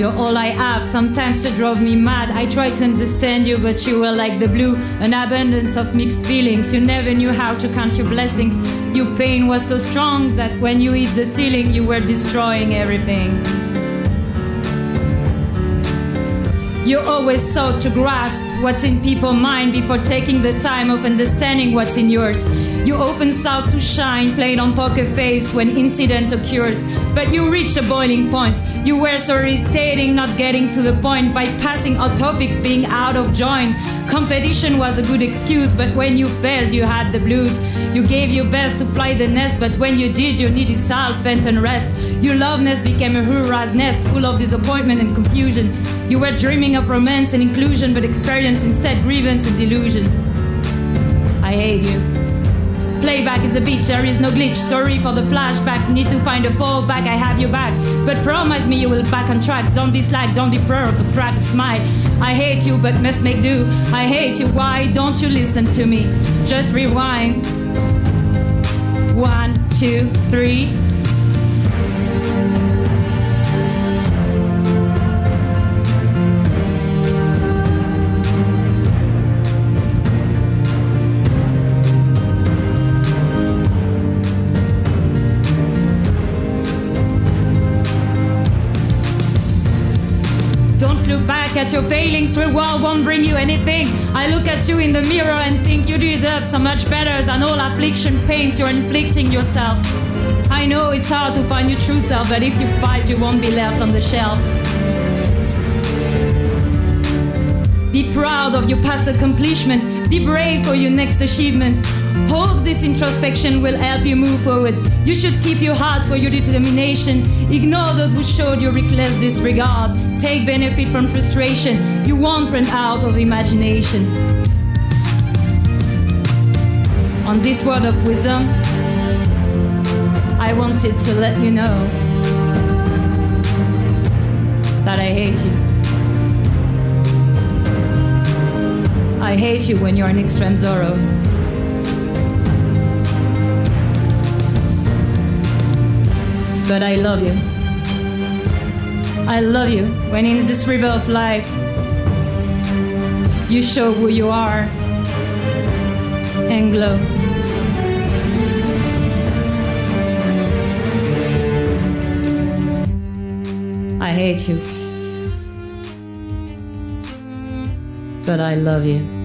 You're all I have. Sometimes you drove me mad. I tried to understand you, but you were like the blue, an abundance of mixed feelings. You never knew how to count your blessings. Your pain was so strong that when you hit the ceiling, you were destroying everything. You always sought to grasp what's in people's mind before taking the time of understanding what's in yours. You often sought to shine, playing on poker face when incident occurs, but you reach a boiling point. You were so irritating, not getting to the point, bypassing all topics, being out of joint. Competition was a good excuse, but when you failed, you had the blues. You gave your best to fly the nest, but when you did, you needed self and rest. Your love nest became a hurrah's nest, full of disappointment and confusion. You were dreaming of romance and inclusion, but experienced instead grievance and delusion. I hate you. Playback is a bitch, there is no glitch. Sorry for the flashback, need to find a fallback. I have your back, but promise me you will back on track. Don't be slack, don't be proud, but crack a smile. I hate you, but must make do. I hate you, why don't you listen to me? Just rewind. One, two, three. Look back at your failings, the world won't bring you anything. I look at you in the mirror and think you deserve so much better than all affliction pains you're inflicting yourself. I know it's hard to find your true self, but if you fight, you won't be left on the shelf. Be proud of your past accomplishment. Be brave for your next achievements. Hope this introspection will help you move forward. You should tip your heart for your determination. Ignore those who showed you reckless disregard. Take benefit from frustration. You won't run out of imagination. On this word of wisdom, I wanted to let you know that I hate you. I hate you when you're in extreme sorrow. But I love you. I love you when in this river of life you show who you are and glow. I hate you. But I love you.